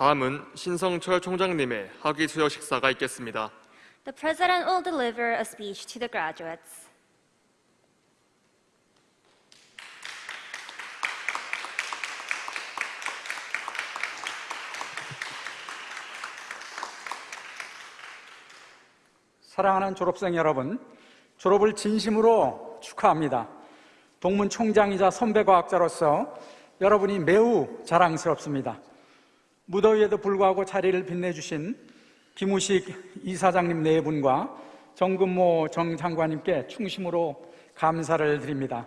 다음은 신성철 총장님의 학위 수여 식사가 있겠습니다. The President will deliver a speech to the graduates. 사랑하는 졸업생 여러분, 졸업을 진심으로 축하합니다. 동문 총장이자 선배 과학자로서 여러분이 매우 자랑스럽습니다. 무더위에도 불구하고 자리를 빛내주신 김우식 이사장님 네 분과 정근모 정 장관님께 충심으로 감사를 드립니다.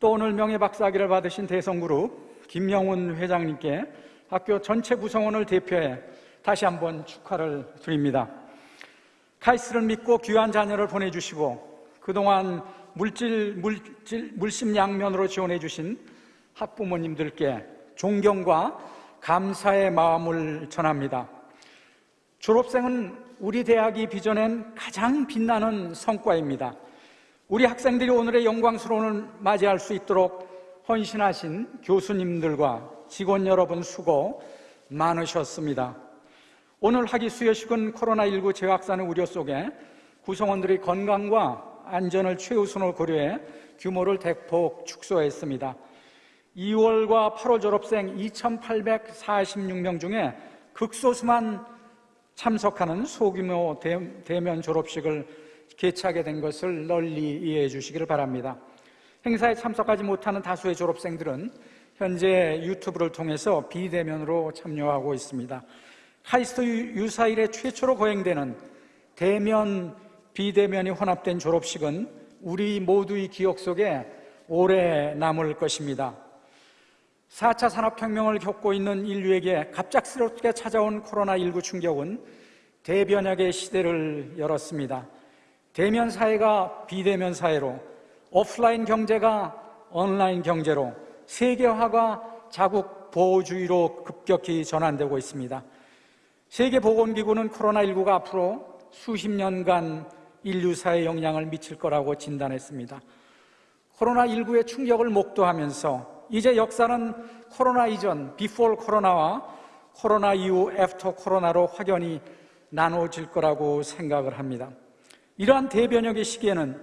또 오늘 명예박사학위를 받으신 대성그룹 김영훈 회장님께 학교 전체 구성원을 대표해 다시 한번 축하를 드립니다. 카이스를 믿고 귀한 자녀를 보내주시고 그동안 물질, 물질, 물심양면으로 지원해 주신 학부모님들께 존경과 감사의 마음을 전합니다. 졸업생은 우리 대학이 빚어낸 가장 빛나는 성과입니다. 우리 학생들이 오늘의 영광스러움을 맞이할 수 있도록 헌신하신 교수님들과 직원 여러분 수고 많으셨습니다. 오늘 학위 수여식은 코로나19 재확산의 우려 속에 구성원들의 건강과 안전을 최우선으로 고려해 규모를 대폭 축소했습니다. 2월과 8월 졸업생 2,846명 중에 극소수만 참석하는 소규모 대면 졸업식을 개최하게 된 것을 널리 이해해 주시기를 바랍니다. 행사에 참석하지 못하는 다수의 졸업생들은 현재 유튜브를 통해서 비대면으로 참여하고 있습니다. 카이스트 유사 일에 최초로 거행되는 대면, 비대면이 혼합된 졸업식은 우리 모두의 기억 속에 오래 남을 것입니다. 4차 산업혁명을 겪고 있는 인류에게 갑작스럽게 찾아온 코로나19 충격은 대변혁의 시대를 열었습니다. 대면 사회가 비대면 사회로, 오프라인 경제가 온라인 경제로, 세계화가 자국 보호주의로 급격히 전환되고 있습니다. 세계보건기구는 코로나19가 앞으로 수십 년간 인류사에 영향을 미칠 거라고 진단했습니다. 코로나19의 충격을 목도하면서 이제 역사는 코로나 이전, before 코로나와 코로나 이후 after 코로나로 확연히 나눠질 거라고 생각을 합니다. 이러한 대변혁의 시기에는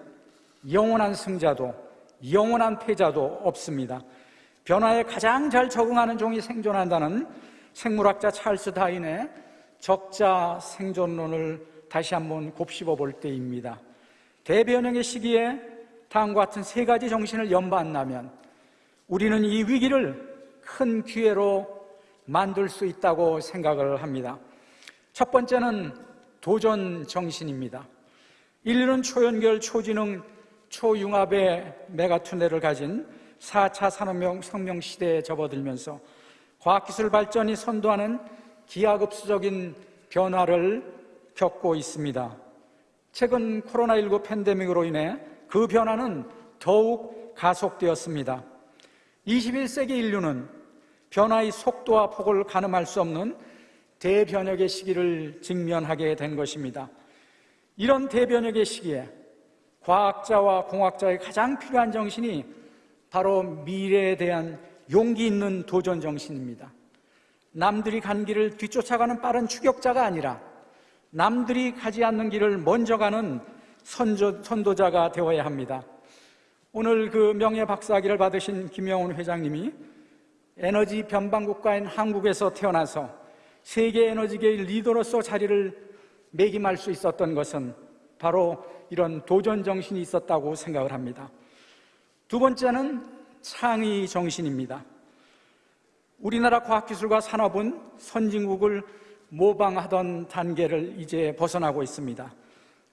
영원한 승자도 영원한 패자도 없습니다. 변화에 가장 잘 적응하는 종이 생존한다는 생물학자 찰스 다인의 적자 생존론을 다시 한번 곱씹어 볼 때입니다. 대변형의 시기에 다음과 같은 세 가지 정신을 연반하면 우리는 이 위기를 큰 기회로 만들 수 있다고 생각을 합니다. 첫 번째는 도전 정신입니다. 인류는 초연결, 초지능, 초융합의 메가투넬을 가진 4차 산업혁명 시대에 접어들면서 과학기술 발전이 선도하는 기하급수적인 변화를 겪고 있습니다. 최근 코로나19 팬데믹으로 인해 그 변화는 더욱 가속되었습니다. 21세기 인류는 변화의 속도와 폭을 가늠할 수 없는 대변혁의 시기를 직면하게 된 것입니다. 이런 대변혁의 시기에 과학자와 공학자의 가장 필요한 정신이 바로 미래에 대한 용기 있는 도전 정신입니다. 남들이 간 길을 뒤쫓아가는 빠른 추격자가 아니라 남들이 가지 않는 길을 먼저 가는 선조, 선도자가 되어야 합니다. 오늘 그 명예 박사학위를 받으신 김영훈 회장님이 에너지 변방 국가인 한국에서 태어나서 세계 에너지계의 리더로서 자리를 매김할 수 있었던 것은 바로 이런 도전 정신이 있었다고 생각을 합니다. 두 번째는 창의 정신입니다. 우리나라 과학기술과 산업은 선진국을 모방하던 단계를 이제 벗어나고 있습니다.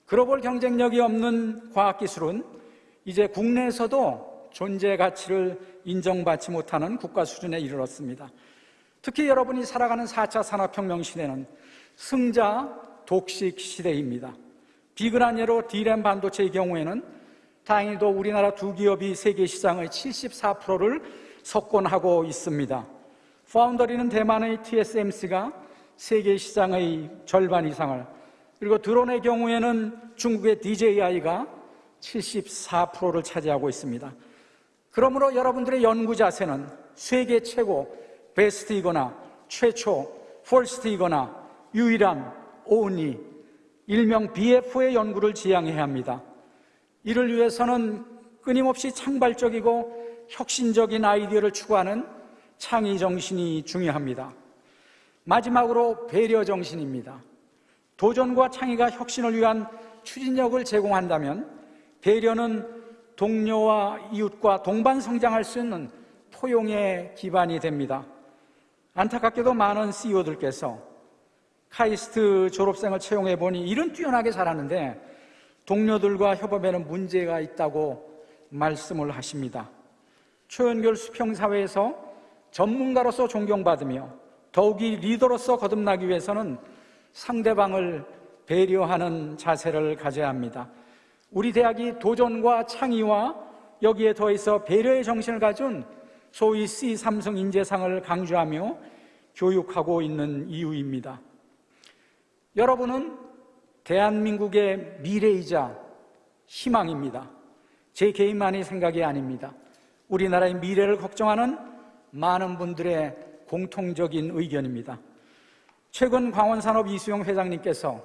글로벌 경쟁력이 없는 과학기술은 이제 국내에서도 존재 가치를 인정받지 못하는 국가 수준에 이르렀습니다. 특히 여러분이 살아가는 4차 산업혁명 시대는 승자 독식 시대입니다. 비근한 예로 D램 반도체의 경우에는 다행히도 우리나라 두 기업이 세계 시장의 74%를 석권하고 있습니다. 파운더리는 대만의 TSMC가 세계 시장의 절반 이상을 그리고 드론의 경우에는 중국의 DJI가 74%를 차지하고 있습니다. 그러므로 여러분들의 연구 자세는 세계 최고, 베스트이거나 최초, 퍼스트이거나 유일한 오은이 일명 BF의 연구를 지향해야 합니다. 이를 위해서는 끊임없이 창발적이고 혁신적인 아이디어를 추구하는 창의 정신이 중요합니다. 마지막으로 배려 정신입니다. 도전과 창의가 혁신을 위한 추진력을 제공한다면 배려는 동료와 이웃과 동반 성장할 수 있는 포용의 기반이 됩니다. 안타깝게도 많은 CEO들께서 카이스트 졸업생을 채용해 보니 일은 뛰어나게 잘하는데 동료들과 협업에는 문제가 있다고 말씀을 하십니다. 초연결 수평사회에서 전문가로서 존경받으며 더욱이 리더로서 거듭나기 위해서는 상대방을 배려하는 자세를 가져야 합니다. 우리 대학이 도전과 창의와 여기에 더해서 배려의 정신을 가진 소위 C 삼성 인재상을 강조하며 교육하고 있는 이유입니다. 여러분은 대한민국의 미래이자 희망입니다. 제 개인만의 생각이 아닙니다. 우리나라의 미래를 걱정하는 많은 분들의 공통적인 의견입니다. 최근 광원산업 이수영 회장님께서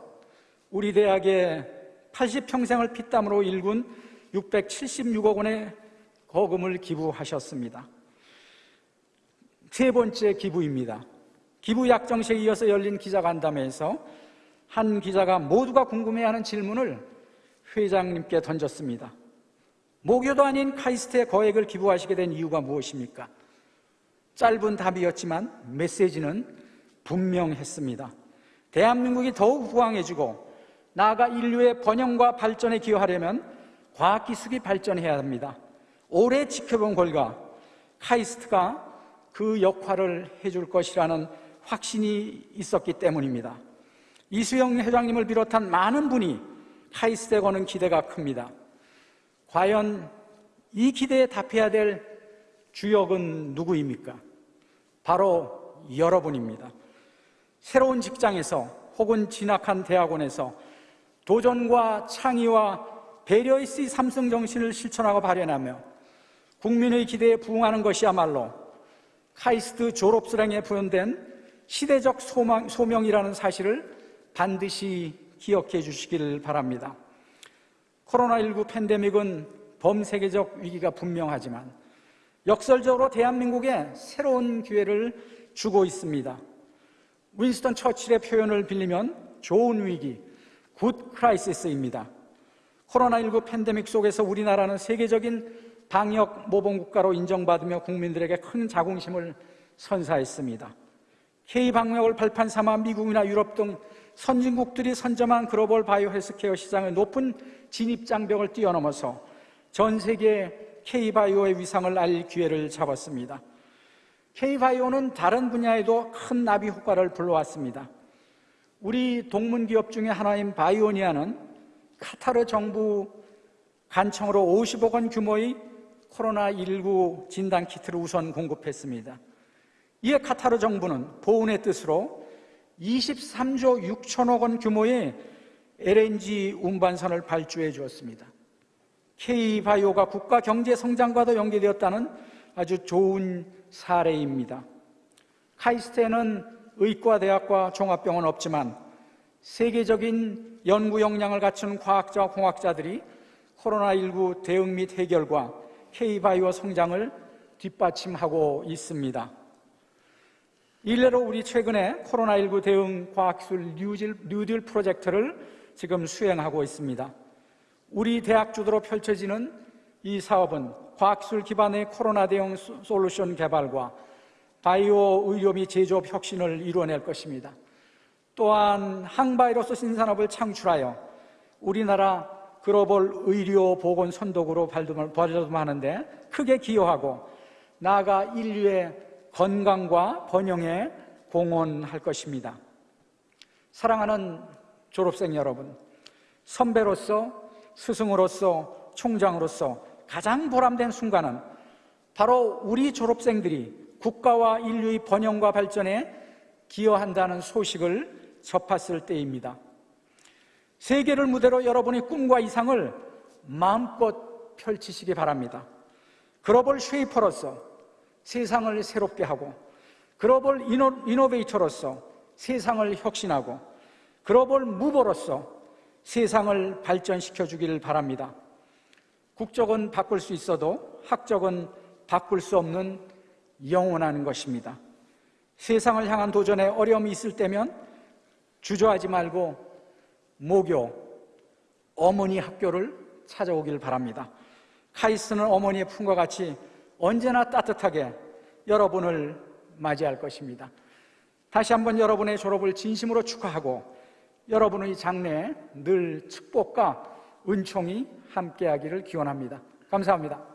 우리 대학에 80평생을 피땀으로 일군 676억 원의 거금을 기부하셨습니다. 세 번째 기부입니다. 기부 약정식에 이어서 열린 기자간담회에서 한 기자가 모두가 궁금해하는 질문을 회장님께 던졌습니다. 모교도 아닌 카이스트에 거액을 기부하시게 된 이유가 무엇입니까? 짧은 답이었지만 메시지는 분명했습니다. 대한민국이 더욱 부강해지고 나아가 인류의 번영과 발전에 기여하려면 과학기술이 발전해야 합니다. 오래 지켜본 결과 카이스트가 그 역할을 해줄 것이라는 확신이 있었기 때문입니다. 이수영 회장님을 비롯한 많은 분이 카이스트에 거는 기대가 큽니다. 과연 이 기대에 답해야 될 주역은 누구입니까? 바로 여러분입니다. 새로운 직장에서 혹은 진학한 대학원에서 도전과 창의와 배려의 C 삼성 정신을 실천하고 발현하며 국민의 기대에 부응하는 것이야말로 카이스트 졸업수량에 부여된 시대적 소망, 소명이라는 사실을 반드시 기억해 주시기를 바랍니다. 코로나19 팬데믹은 범세계적 위기가 분명하지만 역설적으로 대한민국에 새로운 기회를 주고 있습니다. 윈스턴 처칠의 표현을 빌리면 좋은 위기, good crisis입니다. 코로나19 팬데믹 속에서 우리나라는 세계적인 방역 모범 국가로 인정받으며 국민들에게 큰 자긍심을 선사했습니다. K 방역을 발판 삼아 미국이나 유럽 등 선진국들이 선점한 글로벌 바이오 헬스케어 시장의 높은 진입 장벽을 뛰어넘어서 전 세계 K 바이오의 위상을 알릴 기회를 잡았습니다. K 바이오는 다른 분야에도 큰 나비 효과를 불러왔습니다. 우리 동문 기업 중에 하나인 바이오니아는 카타르 정부 간청으로 50억 원 규모의 코로나19 진단 키트를 우선 공급했습니다. 이에 카타르 정부는 보훈의 뜻으로 23조 6천억 원 규모의 LNG 운반선을 발주해 주었습니다. K바이오가 국가 경제 성장과도 연계되었다는 아주 좋은 사례입니다. 카이스트에는 의과대학과 종합병원 없지만 세계적인 연구 역량을 갖춘 과학자와 공학자들이 코로나19 대응 및 해결과 K바이오 성장을 뒷받침하고 있습니다. 일례로 우리 최근에 코로나19 대응 과학기술 뉴딜, 뉴딜 프로젝트를 지금 수행하고 있습니다. 우리 대학 주도로 펼쳐지는 이 사업은 과학기술 기반의 코로나 대응 솔루션 개발과 바이오 의료 및 제조업 혁신을 이루어낼 것입니다. 또한 항바이러스 신산업을 창출하여 우리나라 글로벌 의료 보건 선도구로 발돋움하는데 크게 기여하고 나아가 인류의 건강과 번영에 공헌할 것입니다. 사랑하는 졸업생 여러분, 선배로서 스승으로서 총장으로서 가장 보람된 순간은 바로 우리 졸업생들이 국가와 인류의 번영과 발전에 기여한다는 소식을 접했을 때입니다. 세계를 무대로 여러분의 꿈과 이상을 마음껏 펼치시기 바랍니다. 글로벌 쉐이퍼로서 세상을 새롭게 하고 글로벌 이노, 이노베이터로서 세상을 혁신하고 글로벌 무버로서 세상을 발전시켜 주기를 바랍니다. 국적은 바꿀 수 있어도 학적은 바꿀 수 없는 영원한 것입니다. 세상을 향한 도전에 어려움이 있을 때면 주저하지 말고 모교, 어머니 학교를 찾아오길 바랍니다. 카이스트는 어머니의 품과 같이 언제나 따뜻하게 여러분을 맞이할 것입니다. 다시 한번 여러분의 졸업을 진심으로 축하하고 여러분의 장래에 늘 축복과 은총이 함께하기를 기원합니다. 감사합니다.